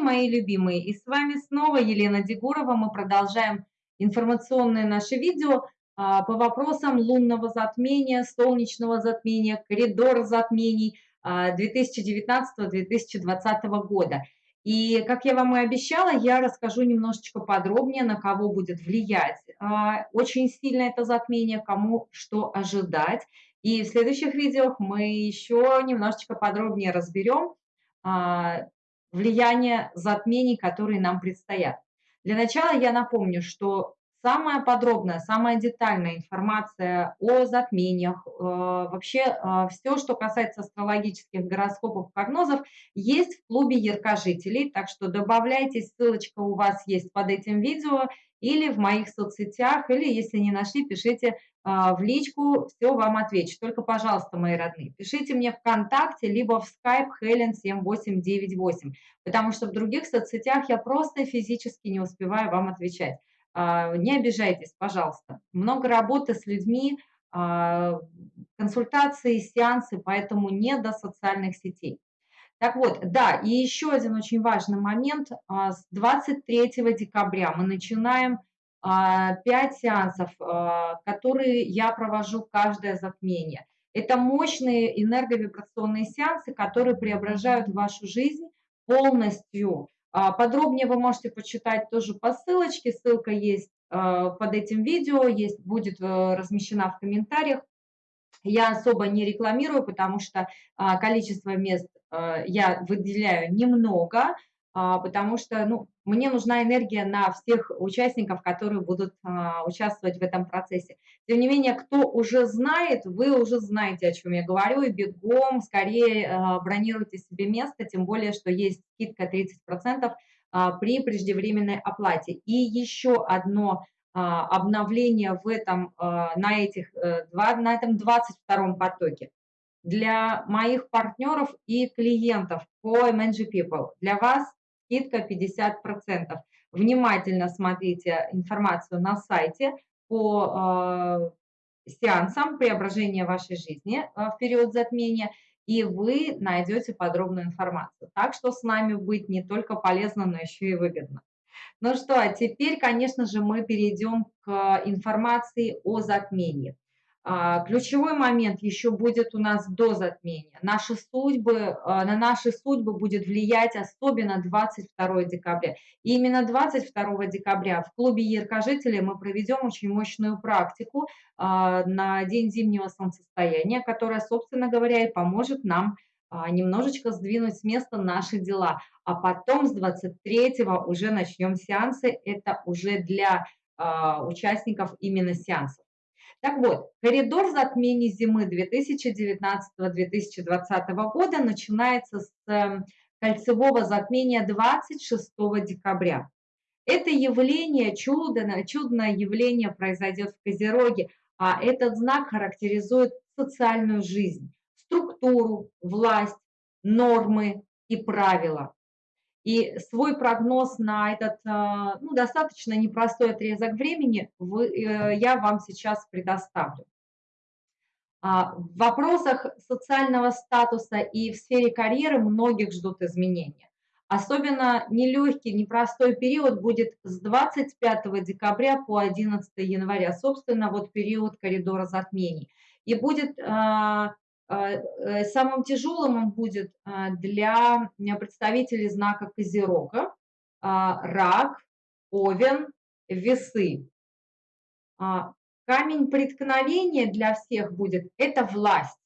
мои любимые, и с вами снова Елена Дегурова. Мы продолжаем информационное наше видео а, по вопросам лунного затмения, солнечного затмения, коридора затмений 2019-2020 а, года. И, как я вам и обещала, я расскажу немножечко подробнее, на кого будет влиять а, очень сильно это затмение, кому что ожидать. И в следующих видео мы еще немножечко подробнее разберем, влияние затмений, которые нам предстоят. Для начала я напомню, что самая подробная, самая детальная информация о затмениях, э, вообще э, все, что касается астрологических гороскопов, прогнозов, есть в клубе яркожителей, так что добавляйтесь, ссылочка у вас есть под этим видео или в моих соцсетях, или если не нашли, пишите а, в личку, все вам отвечу. Только, пожалуйста, мои родные, пишите мне ВКонтакте, либо в Skype Helen 7898, потому что в других соцсетях я просто физически не успеваю вам отвечать. А, не обижайтесь, пожалуйста. Много работы с людьми, а, консультации, сеансы, поэтому не до социальных сетей. Так вот, да, и еще один очень важный момент. С 23 декабря мы начинаем 5 а, сеансов, а, которые я провожу каждое затмение. Это мощные энерговибрационные сеансы, которые преображают вашу жизнь полностью. А, подробнее вы можете почитать тоже по ссылочке, ссылка есть под этим видео, есть, будет э, размещена в комментариях. Я особо не рекламирую, потому что количество мест э, я выделяю немного, а, потому что ну, мне нужна энергия на всех участников, которые будут а, участвовать в этом процессе. Тем не менее, кто уже знает, вы уже знаете, о чем я говорю, и бегом скорее а, бронируйте себе место, тем более, что есть скидка 30% при преждевременной оплате. И еще одно обновление в этом, на, этих, э, на этом 22 потоке для моих партнеров и клиентов по MNG People. Для вас скидка 50%. Внимательно смотрите информацию на сайте по э, сеансам преображения вашей жизни э, в период затмения, и вы найдете подробную информацию. Так что с нами быть не только полезно, но еще и выгодно. Ну что, а теперь, конечно же, мы перейдем к информации о затмении. А, ключевой момент еще будет у нас до затмения. Наши судьбы, а, на наши судьбы будет влиять особенно 22 декабря. И именно 22 декабря в клубе яркожителей мы проведем очень мощную практику а, на день зимнего солнцестояния, которая, собственно говоря, и поможет нам немножечко сдвинуть с места наши дела. А потом с 23 уже начнем сеансы. Это уже для участников именно сеансов. Так вот, коридор затмений зимы 2019-2020 года начинается с эм, кольцевого затмения 26 декабря. Это явление, чудо, чудное явление произойдет в Козероге, а этот знак характеризует социальную жизнь, структуру, власть, нормы и правила. И свой прогноз на этот а, ну, достаточно непростой отрезок времени вы, э, я вам сейчас предоставлю. А, в вопросах социального статуса и в сфере карьеры многих ждут изменения. Особенно нелегкий, непростой период будет с 25 декабря по 11 января, собственно, вот период коридора затмений. И будет э, самым тяжелым он будет а, для представителей знака Козерога, а, рак, овен, весы. Камень преткновения для всех будет – это власть,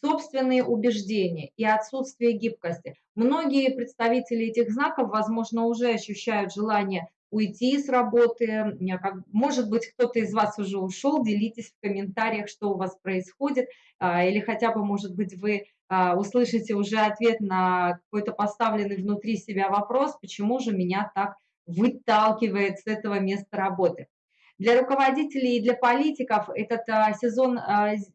собственные убеждения и отсутствие гибкости. Многие представители этих знаков, возможно, уже ощущают желание уйти с работы, может быть, кто-то из вас уже ушел, делитесь в комментариях, что у вас происходит, а, или хотя бы, может быть, вы а, услышите уже ответ на какой-то поставленный внутри себя вопрос, почему же меня так выталкивает с этого места работы. Для руководителей и для политиков этот а, сезон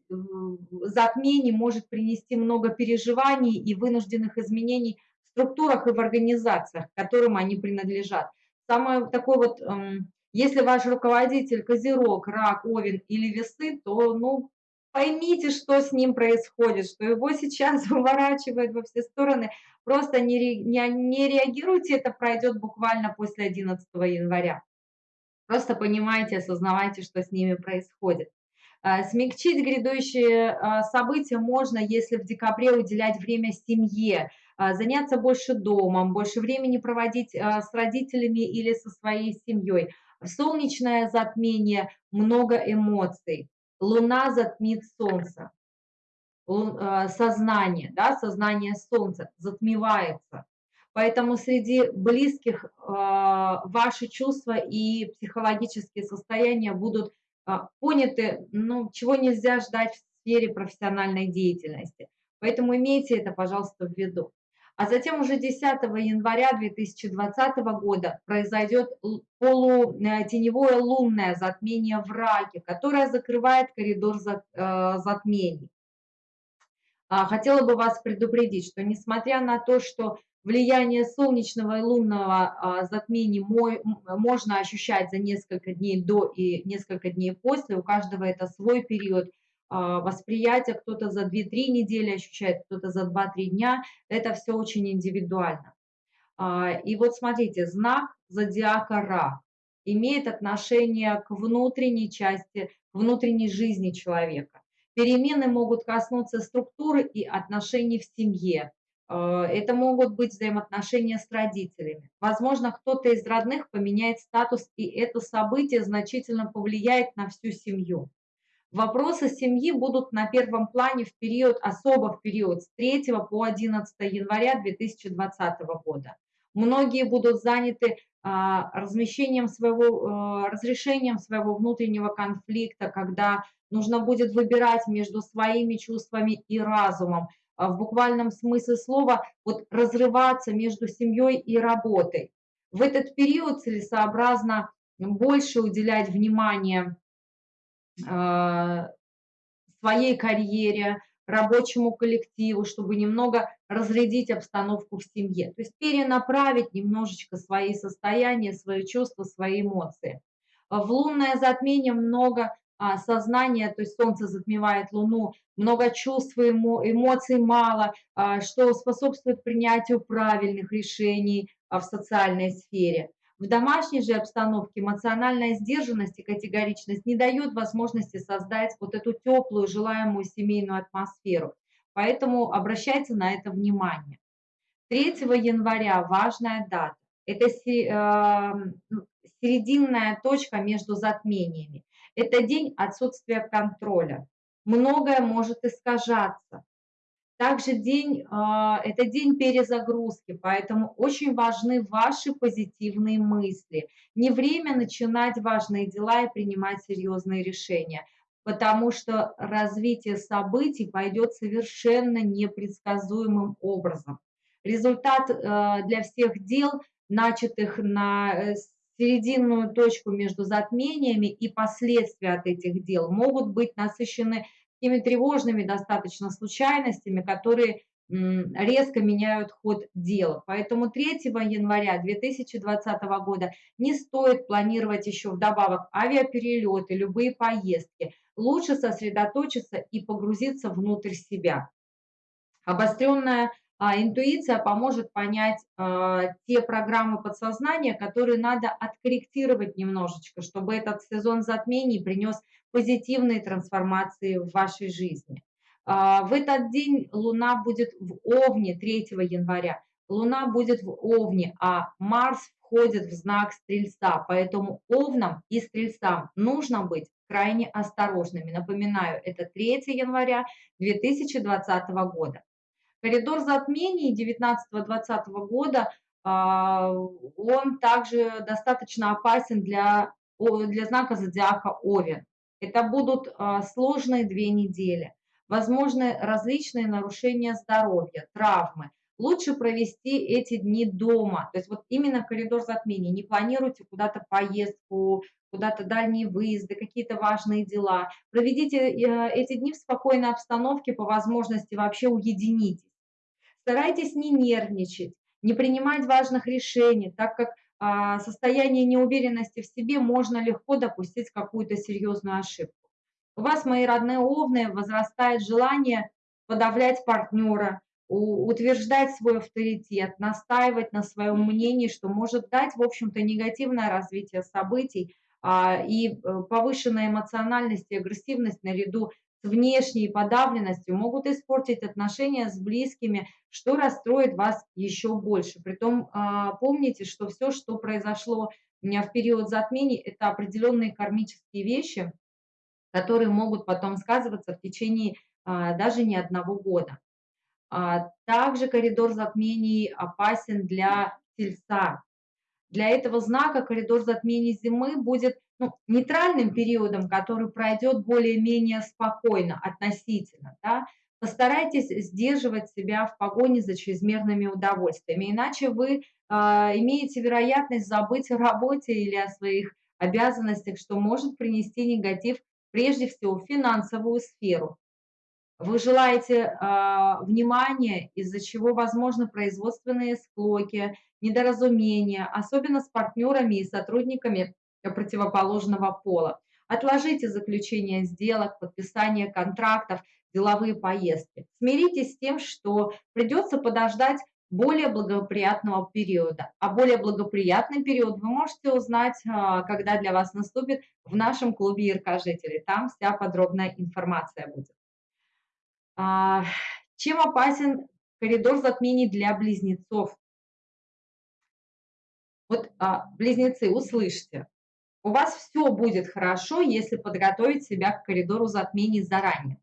затмений может принести много переживаний и вынужденных изменений в структурах и в организациях, которым они принадлежат. Самое такое вот, эм, если ваш руководитель козерог, рак, овен или весы, то, ну, поймите, что с ним происходит, что его сейчас выворачивает во все стороны. Просто не, не, не реагируйте, это пройдет буквально после 11 января. Просто понимайте, осознавайте, что с ними происходит. А, смягчить грядущие а, события можно, если в декабре уделять время семье, заняться больше домом, больше времени проводить с родителями или со своей семьей. Солнечное затмение много эмоций. Луна затмит солнце. Сознание, да, сознание солнца затмевается. Поэтому среди близких ваши чувства и психологические состояния будут а, поняты, ну, чего нельзя ждать в сфере профессиональной деятельности. Поэтому имейте это, пожалуйста, в виду. А затем уже 10 января 2020 года произойдет полутеневое лунное затмение в Раке, которое закрывает коридор э, затмений. А, хотела бы вас предупредить, что несмотря на то, что влияние солнечного и лунного а, затмений можно ощущать за несколько дней до и несколько дней после. У каждого это свой период а, восприятия. Кто-то за 2-3 недели ощущает, кто-то за 2-3 дня. Это все очень индивидуально. А, и вот смотрите, знак зодиака Ра имеет отношение к внутренней части, внутренней жизни человека. Перемены могут коснуться структуры и отношений в семье, Э, это могут быть взаимоотношения с родителями. Возможно, кто-то из родных поменяет статус, и это событие значительно повлияет на всю семью. Вопросы семьи будут на первом плане в период, особо в период с 3 по 11 января 2020 года. Многие будут заняты а, размещением своего, а, разрешением своего внутреннего конфликта, когда нужно будет выбирать между своими чувствами и разумом, а, в буквальном смысле слова вот разрываться между семьей и работой. В этот период целесообразно больше уделять внимание своей карьере, рабочему коллективу, чтобы немного разрядить обстановку в семье. То есть перенаправить немножечко свои состояния, свои чувства, свои эмоции. В лунное затмение много а, сознание, то есть солнце затмевает луну, много чувств эмоций мало, а, что способствует принятию правильных решений а, в социальной сфере. В домашней же обстановке эмоциональная сдержанность и категоричность не дают возможности создать вот эту теплую, желаемую семейную атмосферу. Поэтому обращайте на это внимание. 3 января важная дата. Это серединная точка между затмениями. Это день отсутствия контроля. Многое может искажаться. Также день, а, это день перезагрузки, поэтому очень важны ваши позитивные мысли. Не время начинать важные дела и принимать серьезные решения, потому что развитие событий пойдет совершенно непредсказуемым образом. Результат а, для всех дел, начатых на э, серединную точку между затмениями и последствия от этих дел могут быть насыщены такими тревожными достаточно случайностями, которые резко меняют ход дела. Поэтому 3 января 2020 года не стоит планировать еще вдобавок авиаперелеты, любые поездки. Лучше сосредоточиться и погрузиться внутрь себя. Обостренная интуиция поможет понять а, те программы подсознания, которые надо откорректировать немножечко, чтобы этот сезон затмений принес позитивные трансформации в вашей жизни. А, в этот день Луна будет в Овне 3 января. Луна будет в Овне, а Марс входит в знак Стрельца, поэтому Овнам и Стрельцам нужно быть крайне осторожными. Напоминаю, это 3 января 2020 года. Коридор затмений 19-20 года, а, он также достаточно опасен для, для знака зодиака Овен. Это будут а, сложные две недели. Возможны различные нарушения здоровья, травмы. Лучше провести эти дни дома. То есть вот именно коридор затмений. Не планируйте куда-то поездку, куда-то дальние выезды, какие-то важные дела. Проведите э, эти дни в спокойной обстановке, по возможности вообще уединитесь. Старайтесь не нервничать, не принимать важных решений, так как а, состояние неуверенности в себе можно легко допустить какую-то серьезную ошибку. У вас, мои родные овны, возрастает желание подавлять партнера, утверждать свой авторитет, настаивать на своем мнении, что может дать, в общем-то, негативное развитие событий а, и э, повышенная эмоциональность и агрессивность наряду с внешней подавленностью могут испортить отношения с близкими, что расстроит вас еще больше. Притом а, помните, что все, что произошло в период затмений, это определенные кармические вещи, которые могут потом сказываться в течение а, даже не одного года. А, также коридор затмений опасен для тельца. Для этого знака коридор затмений зимы будет ну, нейтральным периодом, который пройдет более-менее спокойно относительно. Да? Постарайтесь сдерживать себя в погоне за чрезмерными удовольствиями, иначе вы э, имеете вероятность забыть о работе или о своих обязанностях, что может принести негатив прежде всего в финансовую сферу. Вы желаете э, внимания, из-за чего возможны производственные склоки, недоразумения, особенно с партнерами и сотрудниками противоположного пола. Отложите заключение сделок, подписание контрактов, деловые поездки. Смиритесь с тем, что придется подождать более благоприятного периода. А более благоприятный период вы можете узнать, а, когда для вас наступит в нашем клубе Яркожителей. Там вся подробная информация будет. А, чем опасен коридор затмений для близнецов? Вот, а, близнецы, услышьте, у вас все будет хорошо, если подготовить себя к коридору затмений заранее.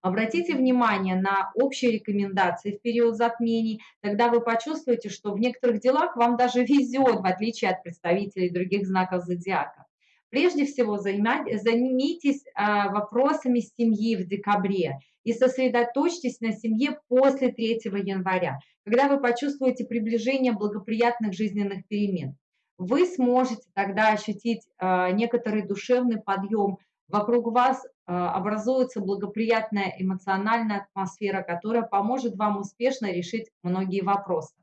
Обратите внимание на общие рекомендации в период затмений, тогда вы почувствуете, что в некоторых делах вам даже везет, в отличие от представителей других знаков зодиака. Прежде всего займитесь а, вопросами семьи в декабре и сосредоточьтесь на семье после 3 января, когда вы почувствуете приближение благоприятных жизненных перемен. Вы сможете тогда ощутить а, некоторый душевный подъем, вокруг вас а, образуется благоприятная эмоциональная атмосфера, которая поможет вам успешно решить многие вопросы.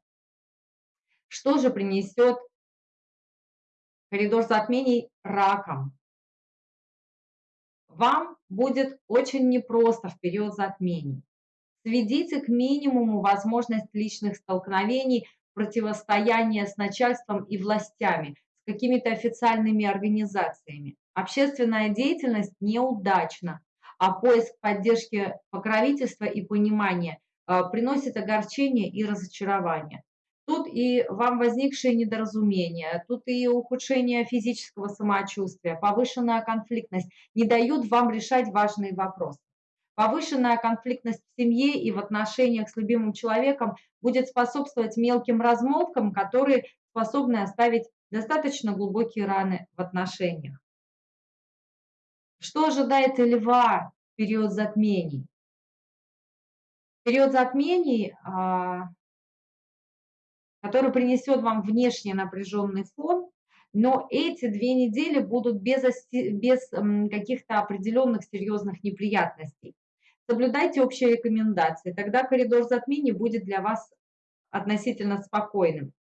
Что же принесет коридор затмений раком. Вам будет очень непросто в период затмений. Сведите к минимуму возможность личных столкновений, противостояния с начальством и властями, с какими-то официальными организациями. Общественная деятельность неудачна, а поиск поддержки покровительства и понимания э, приносит огорчение и разочарование. Тут и вам возникшие недоразумения, тут и ухудшение физического самочувствия, повышенная конфликтность не дают вам решать важные вопросы. Повышенная конфликтность в семье и в отношениях с любимым человеком будет способствовать мелким размолвкам, которые способны оставить достаточно глубокие раны в отношениях. Что ожидает льва в период затмений? В период затмений а, который принесет вам внешне напряженный фон, но эти две недели будут без, без каких-то определенных серьезных неприятностей. Соблюдайте общие рекомендации, тогда коридор затмений будет для вас относительно спокойным.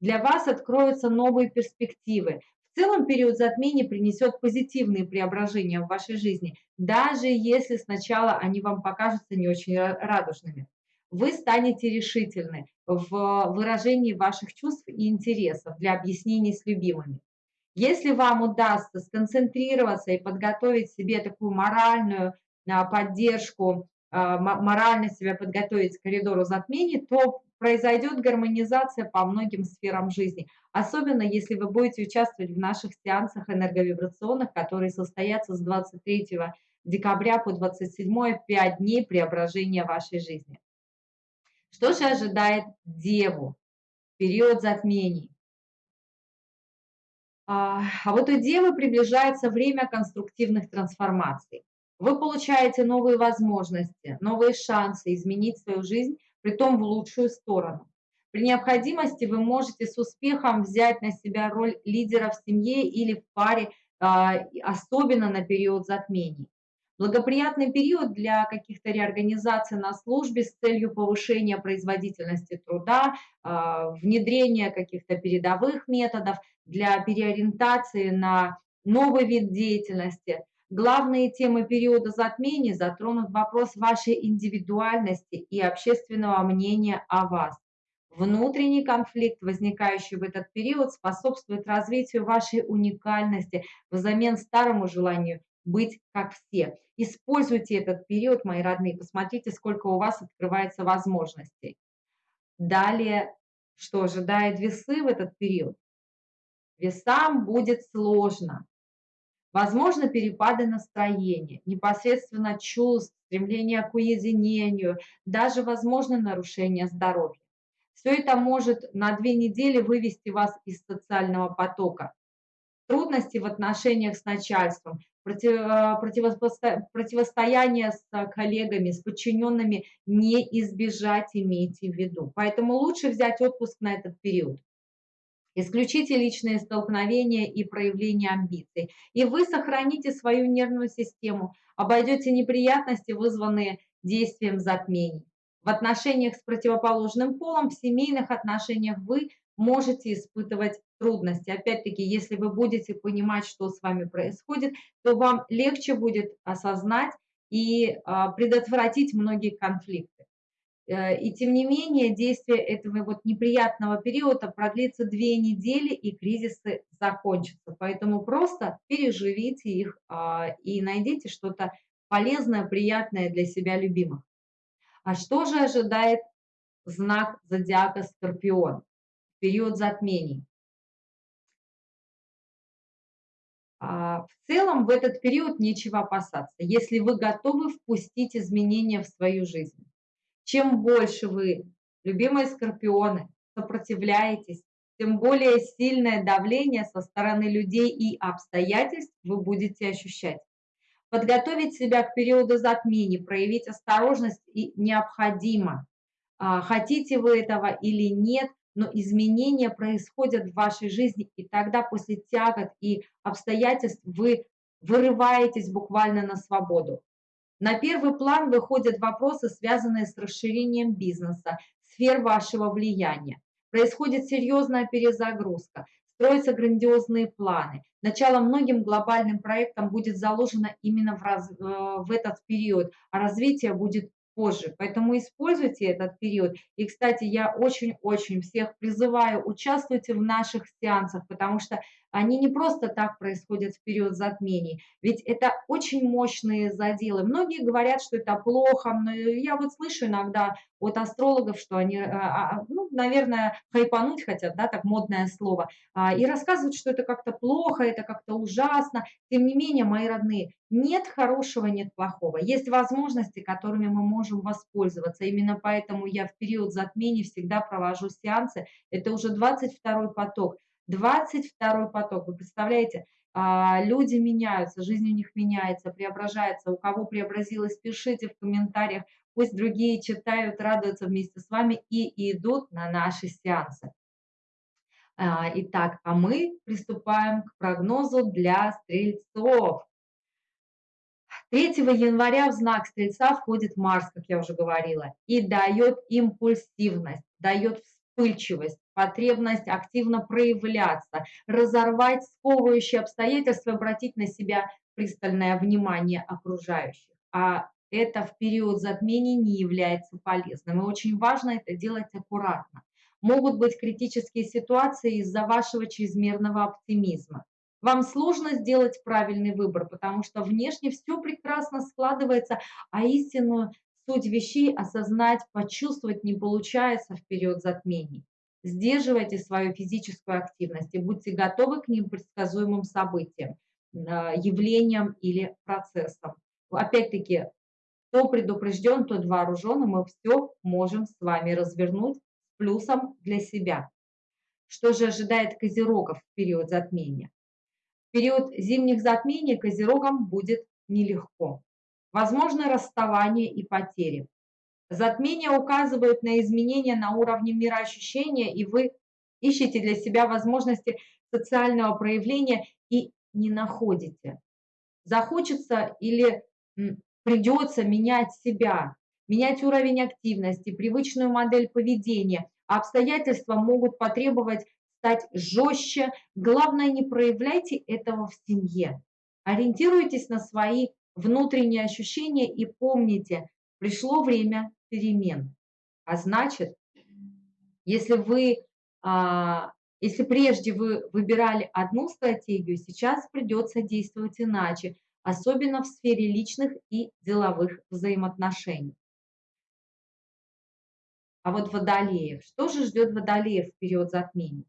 Для вас откроются новые перспективы. В целом период затмений принесет позитивные преображения в вашей жизни, даже если сначала они вам покажутся не очень радужными вы станете решительны в выражении ваших чувств и интересов для объяснений с любимыми. Если вам удастся сконцентрироваться и подготовить себе такую моральную поддержку, а, морально себя подготовить к коридору затмений, то произойдет гармонизация по многим сферам жизни. Особенно, если вы будете участвовать в наших сеансах энерговибрационных, которые состоятся с 23 декабря по 27 5 дней преображения вашей жизни. Что же ожидает Деву в период затмений? А, а вот у Девы приближается время конструктивных трансформаций. Вы получаете новые возможности, новые шансы изменить свою жизнь, при том в лучшую сторону. При необходимости вы можете с успехом взять на себя роль лидера в семье или в паре, а, особенно на период затмений. Благоприятный период для каких-то реорганизаций на службе с целью повышения производительности труда, а, внедрения каких-то передовых методов, для переориентации на новый вид деятельности. Главные темы периода затмений затронут вопрос вашей индивидуальности и общественного мнения о вас. Внутренний конфликт, возникающий в этот период, способствует развитию вашей уникальности взамен старому желанию быть как все. Используйте этот период, мои родные, посмотрите, сколько у вас открывается возможностей. Далее, что ожидает весы в этот период? Весам будет сложно. Возможно, перепады настроения, непосредственно чувств, стремление к уединению, даже, возможно, нарушение здоровья. Все это может на две недели вывести вас из социального потока. Трудности в отношениях с начальством, против, противостояние с коллегами, с подчиненными не избежать, имейте в виду. Поэтому лучше взять отпуск на этот период. Исключите личные столкновения и проявления амбиций, и вы сохраните свою нервную систему, обойдете неприятности, вызванные действием затмений. В отношениях с противоположным полом, в семейных отношениях вы можете испытывать трудности. Опять-таки, если вы будете понимать, что с вами происходит, то вам легче будет осознать и а, предотвратить многие конфликты. Э, и тем не менее, действие этого вот неприятного периода продлится две недели, и кризисы закончатся. Поэтому просто переживите их а, и найдите что-то полезное, приятное для себя любимых. А что же ожидает знак зодиака Скорпион в период затмений? А, в целом в этот период нечего опасаться, если вы готовы впустить изменения в свою жизнь. Чем больше вы, любимые скорпионы, сопротивляетесь, тем более сильное давление со стороны людей и обстоятельств вы будете ощущать. Подготовить себя к периоду затмений, проявить осторожность и необходимо. А, хотите вы этого или нет, но изменения происходят в вашей жизни, и тогда после тягот и обстоятельств вы вырываетесь буквально на свободу. На первый план выходят вопросы, связанные с расширением бизнеса, сфер вашего влияния. Происходит серьезная перезагрузка, строятся грандиозные планы. Начало многим глобальным проектам будет заложено именно в, раз, э, в этот период, а развитие будет позже. Поэтому используйте этот период. И, кстати, я очень-очень всех призываю, участвуйте в наших сеансах, потому что они не просто так происходят в период затмений, ведь это очень мощные заделы. Многие говорят, что это плохо, но я вот слышу иногда от астрологов, что они, а, а, ну, наверное, хайпануть хотят, да, так модное слово, а, и рассказывают, что это как-то плохо, это как-то ужасно. Тем не менее, мои родные, нет хорошего, нет плохого. Есть возможности, которыми мы можем воспользоваться. Именно поэтому я в период затмений всегда провожу сеансы. Это уже 22 поток. 22 поток. Вы представляете, а, люди меняются, жизнь у них меняется, преображается. У кого преобразилось, пишите в комментариях. Пусть другие читают, радуются вместе с вами и идут на наши сеансы. А, итак, а мы приступаем к прогнозу для стрельцов. 3 января в знак Стрельца входит Марс, как я уже говорила, и дает импульсивность, дает вспыльчивость, потребность активно проявляться, разорвать сковывающие обстоятельства, обратить на себя пристальное внимание окружающих. А это в период затмений не является полезным. И очень важно это делать аккуратно. Могут быть критические ситуации из-за вашего чрезмерного оптимизма. Вам сложно сделать правильный выбор, потому что внешне все прекрасно складывается, а истинную суть вещей осознать, почувствовать не получается в период затмений. Сдерживайте свою физическую активность и будьте готовы к непредсказуемым событиям, а, явлениям или процессам. Опять-таки, кто предупрежден, тот вооружен, и мы все можем с вами развернуть с плюсом для себя. Что же ожидает козерогов в период затмения? В период зимних затмений козерогам будет нелегко. Возможно расставание и потери. Затмение указывает на изменения на уровне мироощущения, и вы ищете для себя возможности социального проявления и не находите. Захочется или придется менять себя, менять уровень активности, привычную модель поведения. Обстоятельства могут потребовать стать жестче. Главное, не проявляйте этого в семье. Ориентируйтесь на свои внутренние ощущения и помните, пришло время перемен. А значит, если вы, а, если прежде вы выбирали одну стратегию, сейчас придется действовать иначе, особенно в сфере личных и деловых взаимоотношений. А вот водолеев, что же ждет водолеев в период затмения?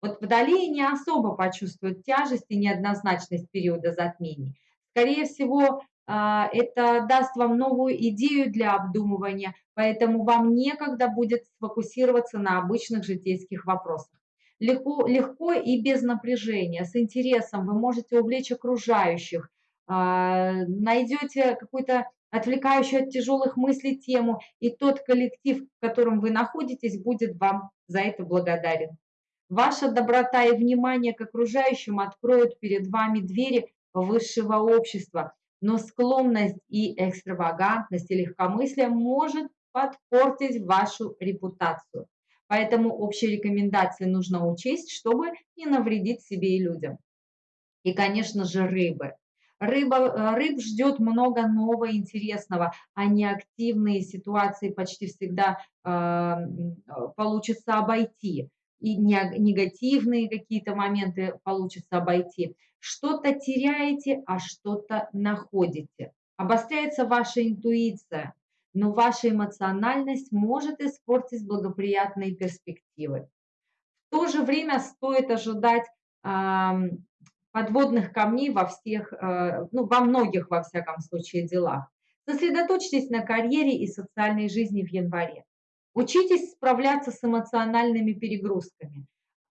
Вот водолеи не особо почувствуют тяжесть и неоднозначность периода затмений. Скорее всего, а, это даст вам новую идею для обдумывания, поэтому вам некогда будет сфокусироваться на обычных житейских вопросах. Легко, легко и без напряжения, с интересом вы можете увлечь окружающих, а, найдете какую-то отвлекающую от тяжелых мыслей тему, и тот коллектив, в котором вы находитесь, будет вам за это благодарен. Ваша доброта и внимание к окружающим откроют перед вами двери высшего общества, но склонность и экстравагантность и легкомыслие может подпортить вашу репутацию. Поэтому общие рекомендации нужно учесть, чтобы не навредить себе и людям. И, конечно же, рыбы. Рыба, э, рыб ждет много нового интересного, а неактивные ситуации почти всегда э, получится обойти. И негативные какие-то моменты получится обойти. Что-то теряете, а что-то находите. Обостряется ваша интуиция, но ваша эмоциональность может испортить благоприятные перспективы. В то же время стоит ожидать подводных камней во всех, э, ну, во многих, во всяком случае, делах. Сосредоточьтесь на карьере и социальной жизни в январе. Учитесь справляться с эмоциональными перегрузками.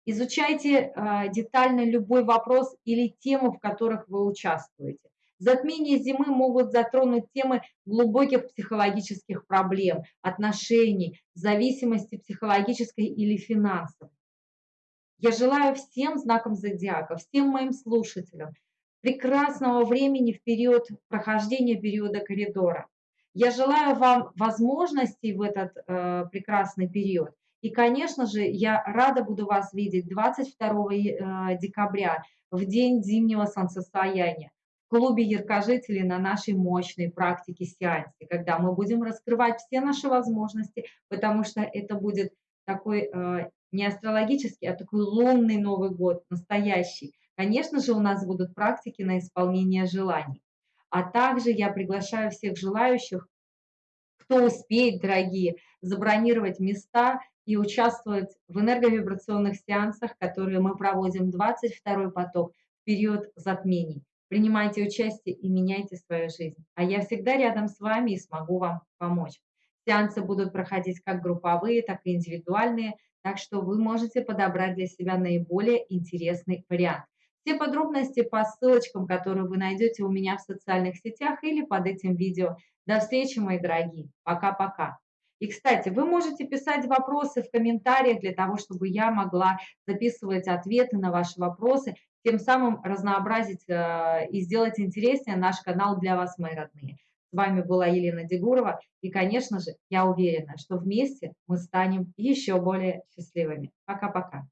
Изучайте э, детально любой вопрос или тему, в которых вы участвуете. Затмения зимы могут затронуть темы глубоких психологических проблем, отношений, зависимости психологической или финансовой. Я желаю всем знакам зодиака, всем моим слушателям прекрасного времени в период прохождения периода коридора. Я желаю вам возможностей в этот э, прекрасный период. И, конечно же, я рада буду вас видеть 22 э, декабря, в день зимнего солнцестояния, клубе яркожителей на нашей мощной практике сеансе, когда мы будем раскрывать все наши возможности, потому что это будет такой э, не астрологический, а такой лунный Новый год, настоящий. Конечно же, у нас будут практики на исполнение желаний. А также я приглашаю всех желающих, кто успеет, дорогие, забронировать места и участвовать в энерговибрационных сеансах, которые мы проводим 22 поток период затмений. Принимайте участие и меняйте свою жизнь. А я всегда рядом с вами и смогу вам помочь. Сеансы будут проходить как групповые, так и индивидуальные. Так что вы можете подобрать для себя наиболее интересный вариант. Все подробности по ссылочкам, которые вы найдете у меня в социальных сетях или под этим видео. До встречи, мои дорогие. Пока-пока. И, кстати, вы можете писать вопросы в комментариях для того, чтобы я могла записывать ответы на ваши вопросы, тем самым разнообразить э, и сделать интереснее наш канал для вас, мои родные. С вами была Елена Дегурова. И, конечно же, я уверена, что вместе мы станем еще более счастливыми. Пока-пока.